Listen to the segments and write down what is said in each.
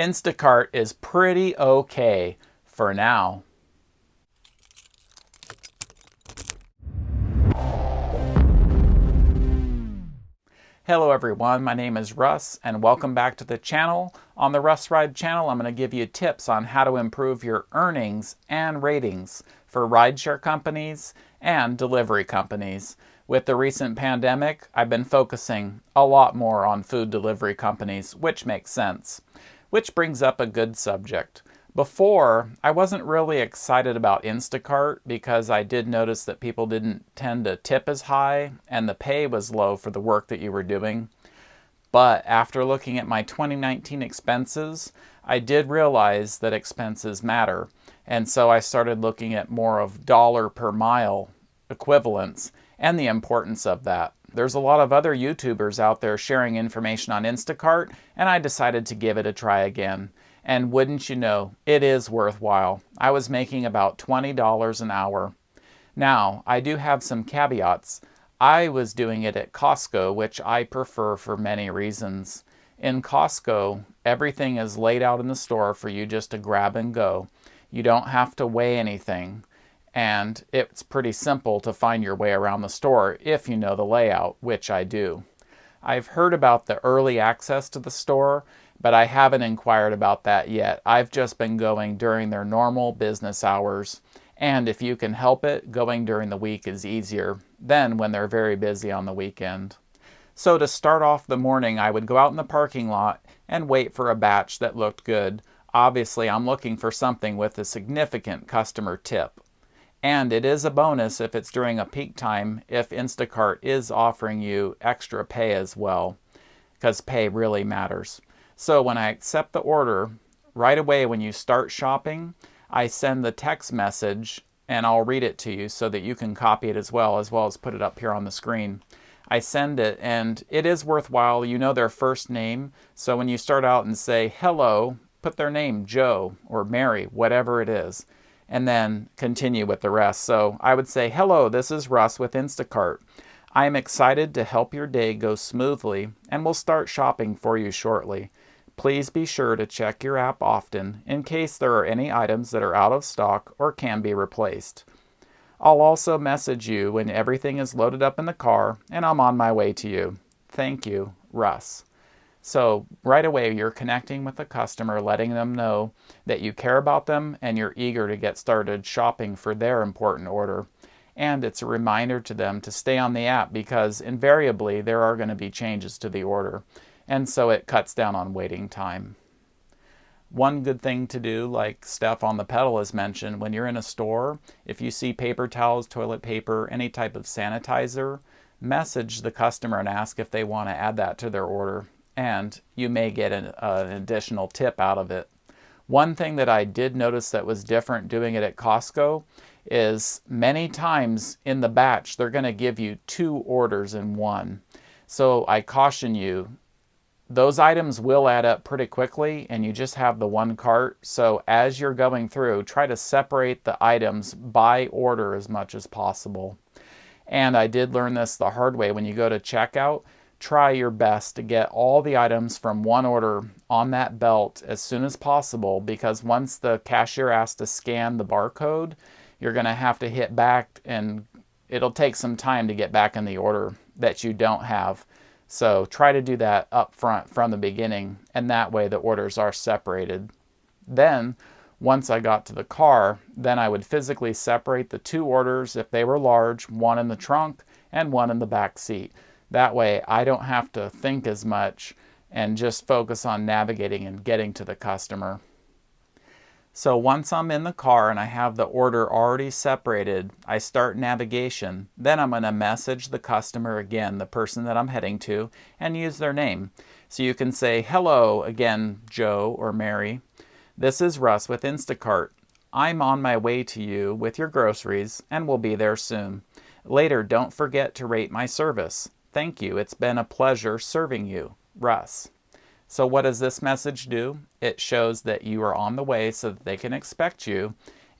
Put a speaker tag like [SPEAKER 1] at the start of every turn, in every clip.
[SPEAKER 1] Instacart is pretty okay for now. Hello everyone, my name is Russ and welcome back to the channel. On the Russ Ride channel, I'm going to give you tips on how to improve your earnings and ratings for rideshare companies and delivery companies. With the recent pandemic, I've been focusing a lot more on food delivery companies, which makes sense. Which brings up a good subject. Before, I wasn't really excited about Instacart because I did notice that people didn't tend to tip as high and the pay was low for the work that you were doing. But after looking at my 2019 expenses, I did realize that expenses matter. And so I started looking at more of dollar per mile equivalents and the importance of that. There's a lot of other YouTubers out there sharing information on Instacart, and I decided to give it a try again. And wouldn't you know, it is worthwhile. I was making about $20 an hour. Now, I do have some caveats. I was doing it at Costco, which I prefer for many reasons. In Costco, everything is laid out in the store for you just to grab and go. You don't have to weigh anything and it's pretty simple to find your way around the store if you know the layout, which I do. I've heard about the early access to the store, but I haven't inquired about that yet. I've just been going during their normal business hours, and if you can help it, going during the week is easier than when they're very busy on the weekend. So to start off the morning, I would go out in the parking lot and wait for a batch that looked good. Obviously, I'm looking for something with a significant customer tip. And it is a bonus if it's during a peak time if Instacart is offering you extra pay as well, because pay really matters. So when I accept the order, right away when you start shopping, I send the text message and I'll read it to you so that you can copy it as well, as well as put it up here on the screen. I send it and it is worthwhile. You know their first name. So when you start out and say hello, put their name, Joe or Mary, whatever it is and then continue with the rest. So I would say, hello, this is Russ with Instacart. I am excited to help your day go smoothly and will start shopping for you shortly. Please be sure to check your app often in case there are any items that are out of stock or can be replaced. I'll also message you when everything is loaded up in the car and I'm on my way to you. Thank you, Russ. So right away, you're connecting with the customer, letting them know that you care about them and you're eager to get started shopping for their important order. And it's a reminder to them to stay on the app because invariably there are going to be changes to the order. And so it cuts down on waiting time. One good thing to do, like Steph on the pedal has mentioned, when you're in a store, if you see paper towels, toilet paper, any type of sanitizer, message the customer and ask if they want to add that to their order and you may get an, uh, an additional tip out of it. One thing that I did notice that was different doing it at Costco is many times in the batch they're going to give you two orders in one. So I caution you, those items will add up pretty quickly and you just have the one cart. So as you're going through, try to separate the items by order as much as possible. And I did learn this the hard way when you go to checkout try your best to get all the items from one order on that belt as soon as possible because once the cashier asks to scan the barcode, you're going to have to hit back and it'll take some time to get back in the order that you don't have. So try to do that up front from the beginning and that way the orders are separated. Then once I got to the car, then I would physically separate the two orders if they were large, one in the trunk and one in the back seat. That way I don't have to think as much and just focus on navigating and getting to the customer. So once I'm in the car and I have the order already separated, I start navigation. Then I'm going to message the customer again, the person that I'm heading to, and use their name. So you can say, hello again, Joe or Mary. This is Russ with Instacart. I'm on my way to you with your groceries and will be there soon. Later, don't forget to rate my service. Thank you. It's been a pleasure serving you. Russ. So what does this message do? It shows that you are on the way so that they can expect you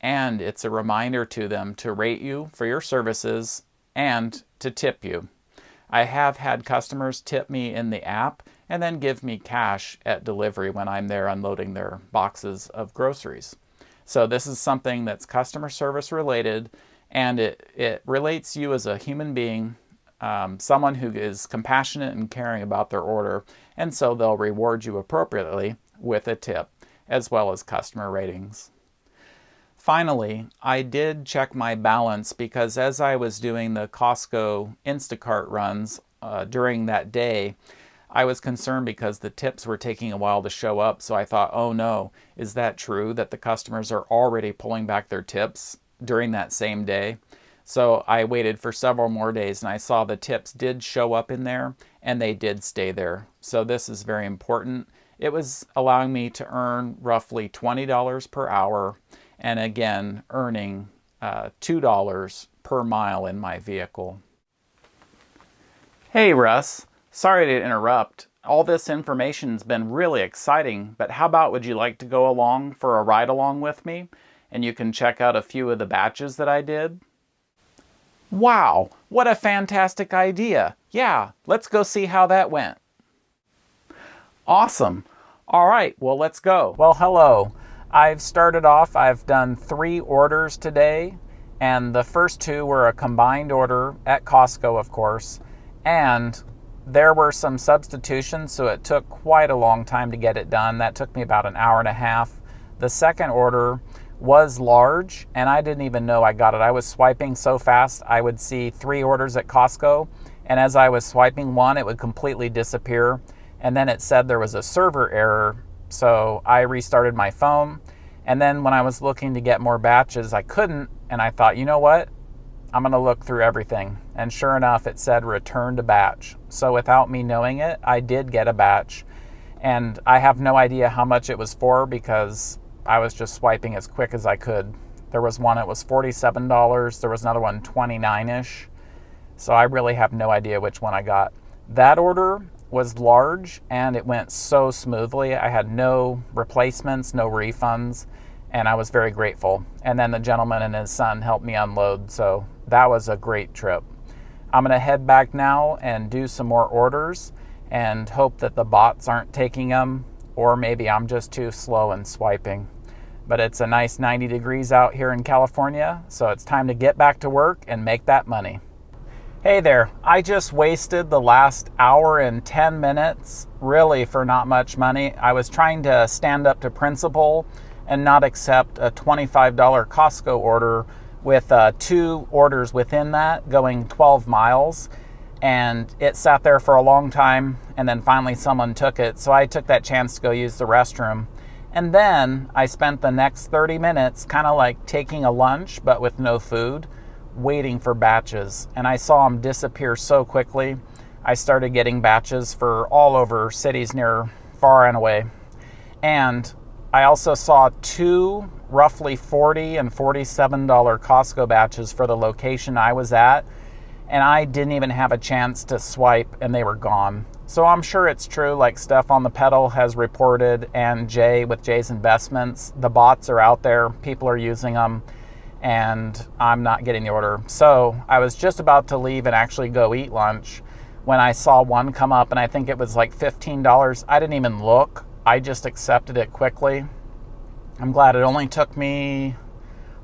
[SPEAKER 1] and it's a reminder to them to rate you for your services and to tip you. I have had customers tip me in the app and then give me cash at delivery when I'm there unloading their boxes of groceries. So this is something that's customer service related and it, it relates you as a human being, um, someone who is compassionate and caring about their order, and so they'll reward you appropriately with a tip as well as customer ratings. Finally, I did check my balance because as I was doing the Costco Instacart runs uh, during that day, I was concerned because the tips were taking a while to show up. So I thought, oh no, is that true that the customers are already pulling back their tips during that same day? So I waited for several more days and I saw the tips did show up in there and they did stay there. So this is very important. It was allowing me to earn roughly $20 per hour and again earning uh, $2 per mile in my vehicle. Hey Russ, Sorry to interrupt. All this information's been really exciting, but how about would you like to go along for a ride along with me? And you can check out a few of the batches that I did. Wow, what a fantastic idea. Yeah, let's go see how that went. Awesome. All right, well, let's go. Well, hello. I've started off, I've done three orders today, and the first two were a combined order at Costco, of course, and there were some substitutions, so it took quite a long time to get it done. That took me about an hour and a half. The second order was large, and I didn't even know I got it. I was swiping so fast, I would see three orders at Costco, and as I was swiping one, it would completely disappear. And then it said there was a server error, so I restarted my phone. And then when I was looking to get more batches, I couldn't, and I thought, you know what? I'm going to look through everything. And sure enough, it said return to batch. So without me knowing it, I did get a batch. And I have no idea how much it was for because I was just swiping as quick as I could. There was one that was $47. There was another one 29-ish. So I really have no idea which one I got. That order was large and it went so smoothly. I had no replacements, no refunds, and I was very grateful. And then the gentleman and his son helped me unload, so that was a great trip. I'm going to head back now and do some more orders and hope that the bots aren't taking them, or maybe I'm just too slow in swiping. But it's a nice 90 degrees out here in California, so it's time to get back to work and make that money. Hey there, I just wasted the last hour and 10 minutes really for not much money. I was trying to stand up to principle and not accept a $25 Costco order with uh, two orders within that going 12 miles. And it sat there for a long time, and then finally someone took it. So I took that chance to go use the restroom. And then I spent the next 30 minutes kind of like taking a lunch, but with no food, waiting for batches. And I saw them disappear so quickly. I started getting batches for all over cities near far and away. And I also saw two roughly 40 and $47 Costco batches for the location I was at, and I didn't even have a chance to swipe and they were gone. So I'm sure it's true, like Steph on the pedal has reported, and Jay with Jay's Investments. The bots are out there, people are using them, and I'm not getting the order. So I was just about to leave and actually go eat lunch when I saw one come up, and I think it was like $15. I didn't even look, I just accepted it quickly I'm glad it only took me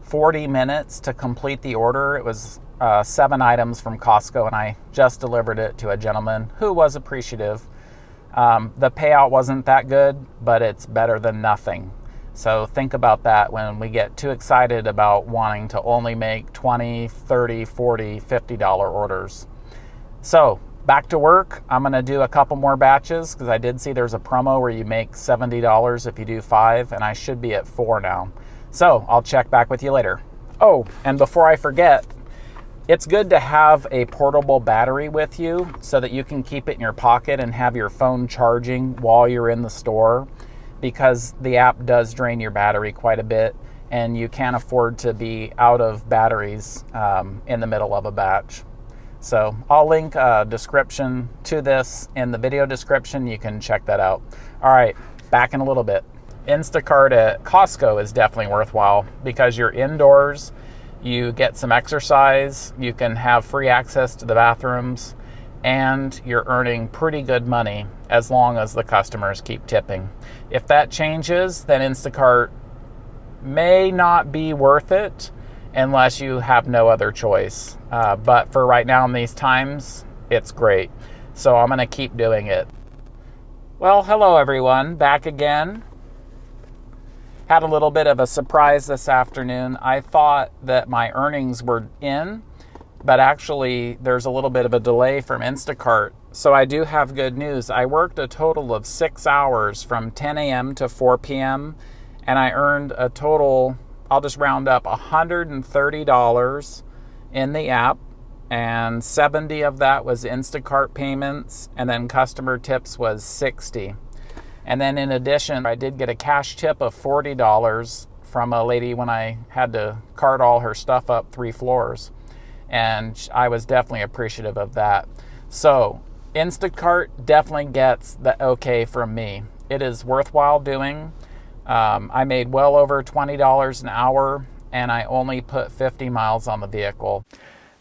[SPEAKER 1] 40 minutes to complete the order. It was uh, seven items from Costco, and I just delivered it to a gentleman who was appreciative. Um, the payout wasn't that good, but it's better than nothing. So think about that when we get too excited about wanting to only make 20, 30, 40, 50 dollar orders. So back to work. I'm going to do a couple more batches because I did see there's a promo where you make $70 if you do five, and I should be at four now. So I'll check back with you later. Oh, and before I forget, it's good to have a portable battery with you so that you can keep it in your pocket and have your phone charging while you're in the store because the app does drain your battery quite a bit and you can't afford to be out of batteries um, in the middle of a batch. So I'll link a description to this in the video description. You can check that out. All right, back in a little bit. Instacart at Costco is definitely worthwhile because you're indoors, you get some exercise, you can have free access to the bathrooms, and you're earning pretty good money as long as the customers keep tipping. If that changes, then Instacart may not be worth it unless you have no other choice. Uh, but for right now in these times, it's great. So I'm going to keep doing it. Well, hello everyone, back again. Had a little bit of a surprise this afternoon. I thought that my earnings were in, but actually there's a little bit of a delay from Instacart. So I do have good news. I worked a total of six hours from 10 a.m. to 4 p.m. and I earned a total, I'll just round up, $130 in the app. And 70 of that was Instacart payments, and then customer tips was 60. And then in addition, I did get a cash tip of $40 from a lady when I had to cart all her stuff up three floors and I was definitely appreciative of that. So, Instacart definitely gets the okay from me. It is worthwhile doing. Um, I made well over $20 an hour and I only put 50 miles on the vehicle.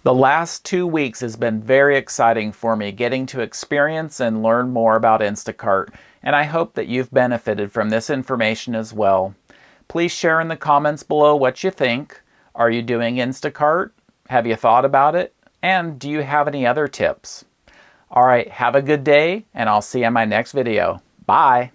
[SPEAKER 1] The last two weeks has been very exciting for me getting to experience and learn more about Instacart, and I hope that you've benefited from this information as well. Please share in the comments below what you think. Are you doing Instacart? Have you thought about it? And do you have any other tips? All right, have a good day, and I'll see you in my next video. Bye.